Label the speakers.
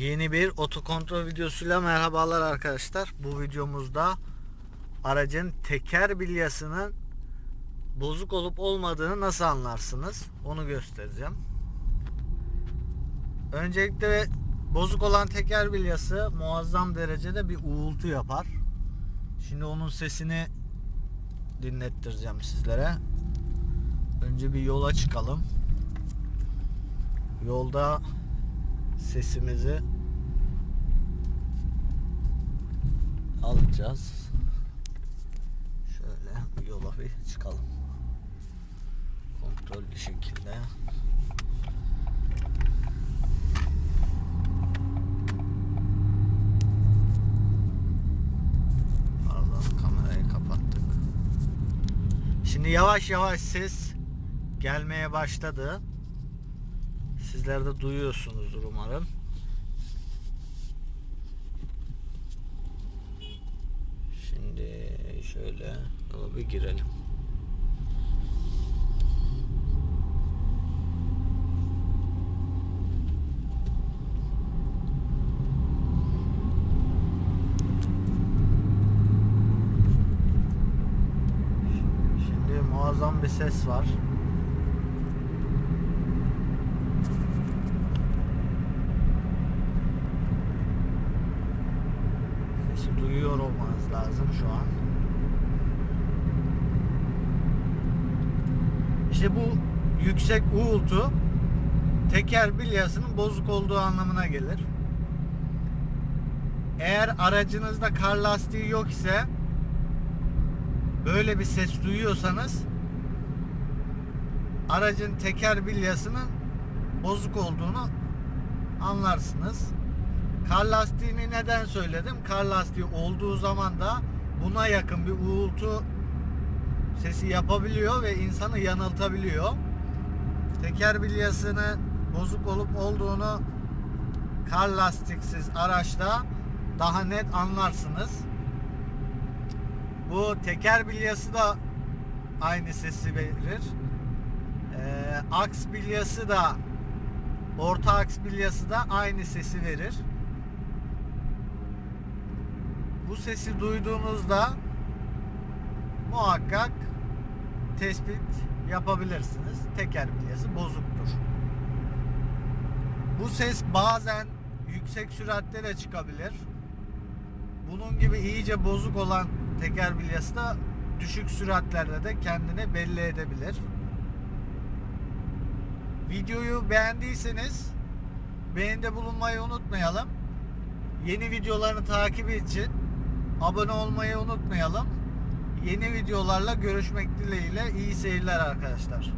Speaker 1: Yeni bir otokontrol videosuyla merhabalar arkadaşlar. Bu videomuzda aracın teker bilyasının bozuk olup olmadığını nasıl anlarsınız? Onu göstereceğim. Öncelikle bozuk olan teker bilyası muazzam derecede bir uğultu yapar. Şimdi onun sesini dinlettireceğim sizlere. Önce bir yola çıkalım. Yolda sesimizi alacağız. Şöyle yola bir çıkalım. Kontrollü şekilde. Pardon kamerayı kapattık. Şimdi yavaş yavaş ses gelmeye başladı. Sizler de duyuyorsunuzdur umarım. Şimdi şöyle yola bir girelim. Şimdi muazzam bir ses var. Duyuyor olmanız lazım şu an. İşte bu yüksek uğultu teker bilyasının bozuk olduğu anlamına gelir. Eğer aracınızda kar lastiği yok ise böyle bir ses duyuyorsanız aracın teker bilyasının bozuk olduğunu anlarsınız. Kar lastiğini neden söyledim? Kar lastiği olduğu zaman da buna yakın bir uğultu sesi yapabiliyor ve insanı yanıltabiliyor. Teker bilyasının bozuk olup olduğunu kar lastiksiz araçta daha net anlarsınız. Bu teker bilyası da aynı sesi verir. Ee, aks bilyası da orta aks bilyası da aynı sesi verir. Bu sesi duyduğunuzda muhakkak tespit yapabilirsiniz. Teker bilyası bozuktur. Bu ses bazen yüksek süratte de çıkabilir. Bunun gibi iyice bozuk olan teker bilyası da düşük süratlerde de kendini belli edebilir. Videoyu beğendiyseniz beğenide bulunmayı unutmayalım. Yeni videolarını takip için abone olmayı unutmayalım. Yeni videolarla görüşmek dileğiyle iyi seyirler arkadaşlar.